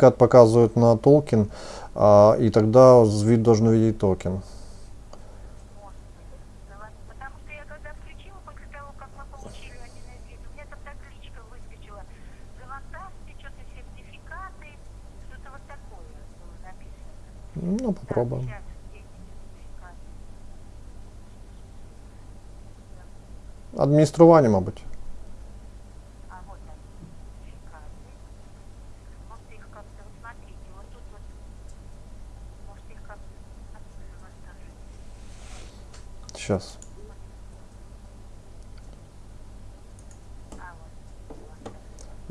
сертификат показывает на токен, а, и тогда вид должен увидеть токен. Может быть. Ну, ладно, Потому что я когда включила после того, как мы получили один из вид, у меня там табличка выскочила. Завантажте что-то сертификаты, что-то вот такое было написано. Ну, попробуем. Так, сейчас, где эти сертификаты? Адміністрування, мабуть. А вот они, сертификаты. Может их как-то, вот смотрите, вот тут вот, может их как-то завантажить. Сейчас.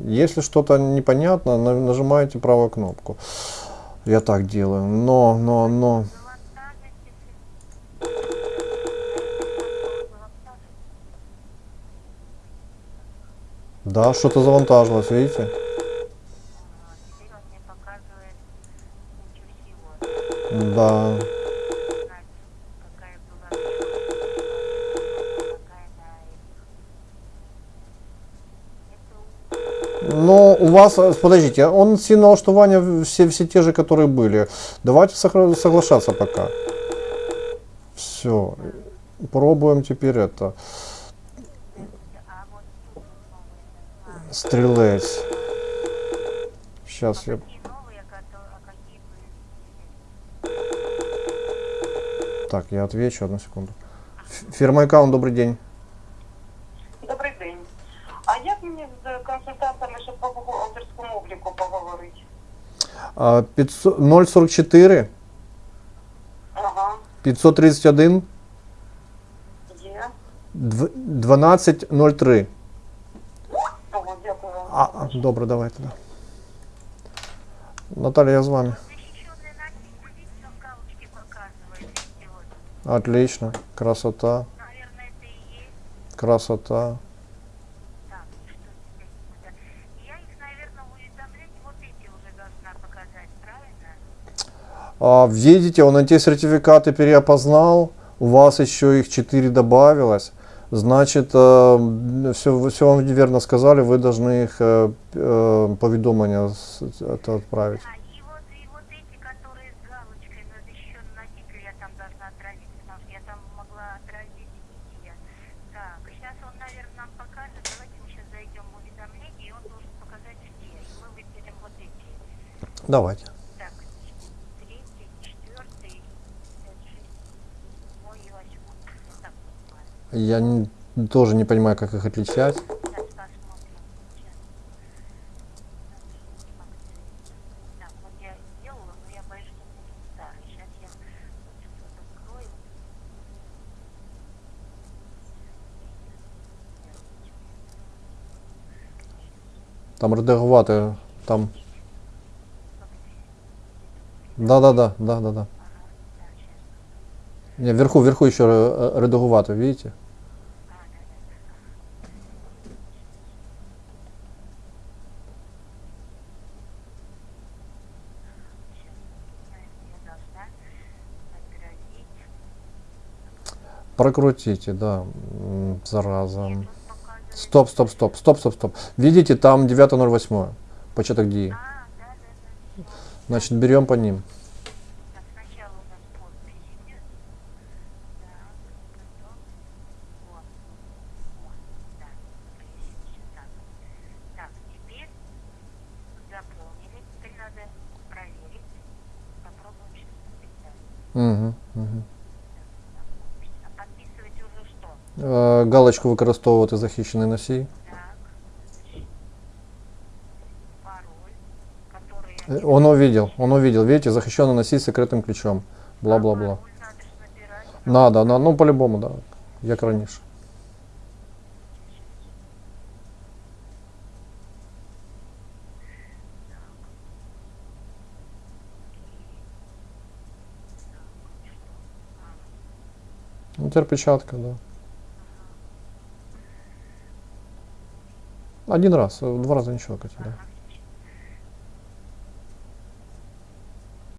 Если что-то непонятно, на- нажимаете правую кнопку. Я так делаю. Но, но, но. Да, что-то завантажилось, видите? Да. Но у вас, э, подождите, он все налаштования все, все те же, которые были. Давайте соглашаться пока. Все. Пробуем теперь это. А. Стрелец. Сейчас я... А а? Так, я отвечу, одну секунду. Фирма аккаунт, добрый день Добрий день. А як мені з консультантами, щоб по бухгалтерському обліку поговорити? А, 500 044 Ага, 531 є. дв- 1203. Ого, дякую вам. А, а, добре, давайте. Да. Наталья, я с вами. Защищенный носитель, видите, Видите, он эти сертификаты переопознал. У вас еще их 4 добавилось. Значит, все, все вам верно сказали, вы должны их э, э, поведомления с- это отправить. А, Я не- тоже не понимаю, как их отличать. Там редагувати, там. Да, да, да, да, да, да. Не, вверху, вверху еще редагувати, видите? Прокрутите, да. Зараза. Стоп, стоп, стоп, стоп, стоп, стоп. Видите, там 9.08. Початок да. Значит, берем по ним. Так, сначала у нас подпись идет. Так, потом. Вот. Вот. Да. Превысился. Так. Так, теперь заполнили. Теперь надо проверить. Попробуем сейчас написать. Угу, угу. А подписывать уже что? Е, галочку використовувати захищений носій. Так. Пароль, который... Э, Он увидел, он увидел. Видите, захищенный носій з секретним ключом. Бла-бла-бла. Пароль надо ж набирать. Надо, на- ну по-любому, да. Як раніше. Ну, теперь печатка, да. Один раз, э, два раза ничего, Катя, да.